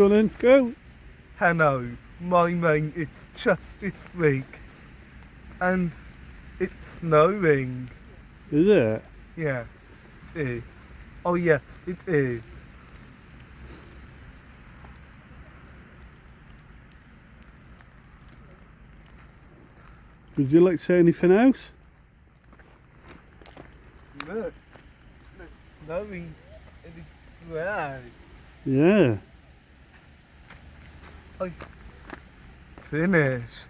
Go on go. Hello, my name is Justice Weeks, and it's snowing. Is it? Yeah, it is. Oh yes, it is. Would you like to say anything else? Look, it's snowing in the ground. Yeah. Finish.